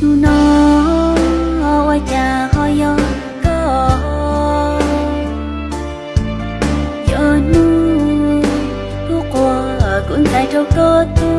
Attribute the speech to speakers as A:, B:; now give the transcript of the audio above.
A: tu nó hoa cha hoa yo có yo nu tu qua cũng tại đâu có tu.